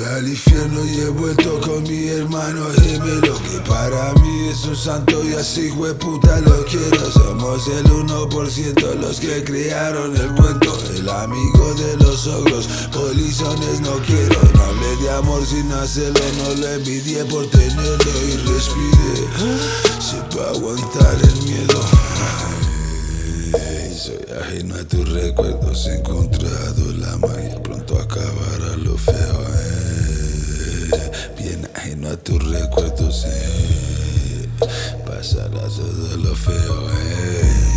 al infierno y he vuelto con mi hermano gemelo Que para mí es un santo y así puta lo quiero. Somos el 1% los que crearon el cuento El amigo de los ogros, polizones no quiero. No hablé de amor sin hacerlo, no lo envidié por tenerlo y respiré. Sepa aguantar el miedo. Soy ajeno a tus recuerdos, he encontrado la magia, pronto acabará lo feo. Bien ajeno a tus recuerdos, eh. pasará todo lo feo. Eh.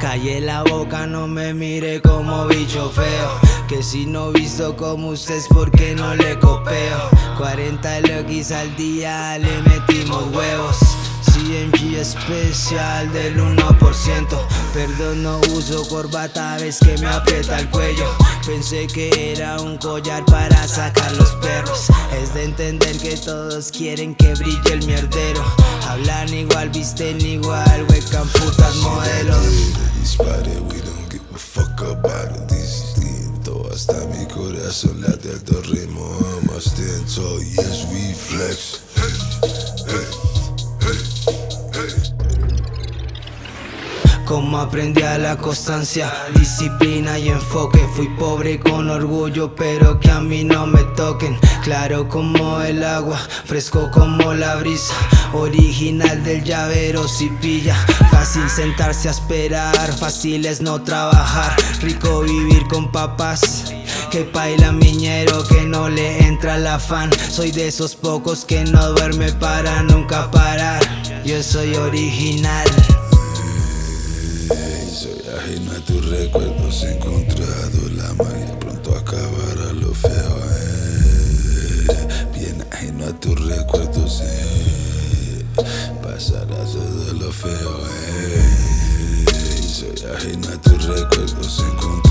Calle la boca, no me mire como bicho feo Que si no visto como usted es porque no le copeo 40 loquis al día, le metimos huevos. CMG especial del 1% Perdón, no uso corbata, ves que me aprieta el cuello. Pensé que era un collar para sacar los perros. Es de entender que todos quieren que brille el mierdero. Hablan igual, visten igual, huecan putas modelos Eso that the ritmo, I'm a stand tall, yes we flex. Como aprendí a la constancia, disciplina y enfoque. Fui pobre con orgullo, pero que a mí no me toquen. Claro como el agua, fresco como la brisa. Original del llavero si pilla. Fácil sentarse a esperar, fácil es no trabajar. Rico vivir con papás que baila miñero que no le entra el afán. Soy de esos pocos que no duerme para nunca parar. Yo soy original soy ajeno a tus recuerdos, he encontrado la magia, pronto acabará lo feo. Eh. Bien ajeno a tus recuerdos, eh. pasará todo lo feo. Eh. Soy ajeno a tus recuerdos, he encontrado